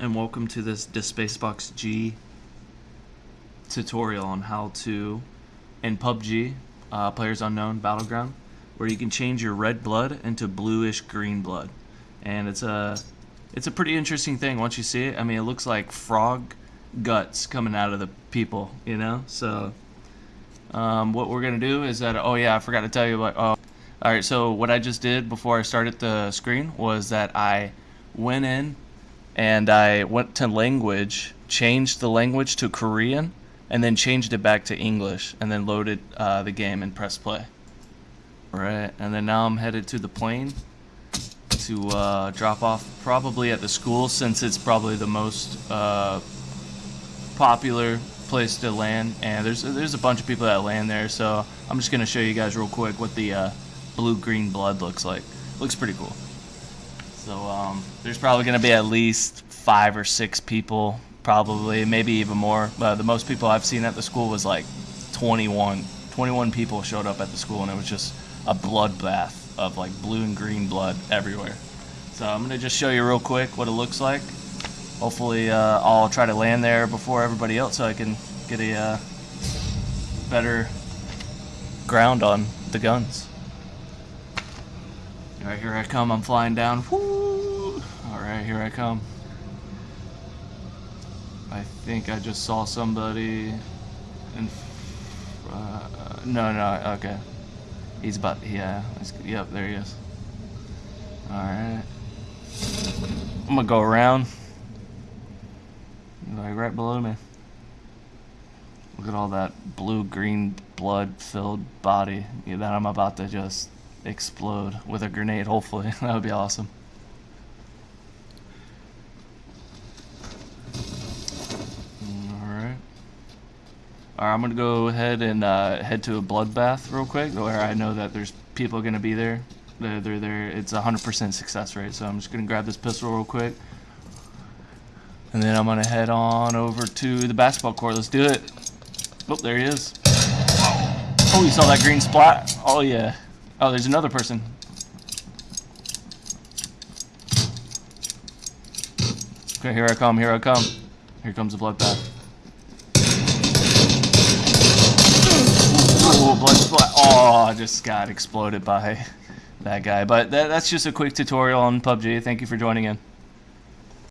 and welcome to this DeSpacebox G tutorial on how to, in PUBG, uh, Players Unknown Battleground, where you can change your red blood into bluish green blood. And it's a, it's a pretty interesting thing once you see it. I mean, it looks like frog guts coming out of the people, you know? So, um, what we're going to do is that, oh yeah, I forgot to tell you about, oh, alright, so what I just did before I started the screen was that I went in and I went to language, changed the language to Korean, and then changed it back to English, and then loaded uh, the game and pressed play. Alright, and then now I'm headed to the plane to uh, drop off probably at the school since it's probably the most uh, popular place to land. And there's there's a bunch of people that land there so I'm just gonna show you guys real quick what the uh, blue green blood looks like. Looks pretty cool so um, there's probably going to be at least five or six people, probably, maybe even more. But the most people I've seen at the school was like 21. 21 people showed up at the school, and it was just a bloodbath of like blue and green blood everywhere. So I'm going to just show you real quick what it looks like. Hopefully uh, I'll try to land there before everybody else so I can get a uh, better ground on the guns. Alright, here I come. I'm flying down. Alright, here I come. I think I just saw somebody. In, uh, no, no, okay. He's about, yeah. Yep, there he is. Alright. I'm gonna go around. Like right below me. Look at all that blue-green blood-filled body that I'm about to just explode with a grenade, hopefully. that would be awesome. Alright. I'm going to go ahead and uh, head to a bloodbath real quick, where I know that there's people going to be there. They're, they're there. It's a 100% success rate, so I'm just going to grab this pistol real quick. And then I'm going to head on over to the basketball court. Let's do it. Oh, there he is. Oh, you saw that green splat? Oh, yeah. Oh, there's another person. Okay, here I come, here I come. Here comes the bloodbath. Oh, blood splat. Oh, I just got exploded by that guy. But that, that's just a quick tutorial on PUBG. Thank you for joining in.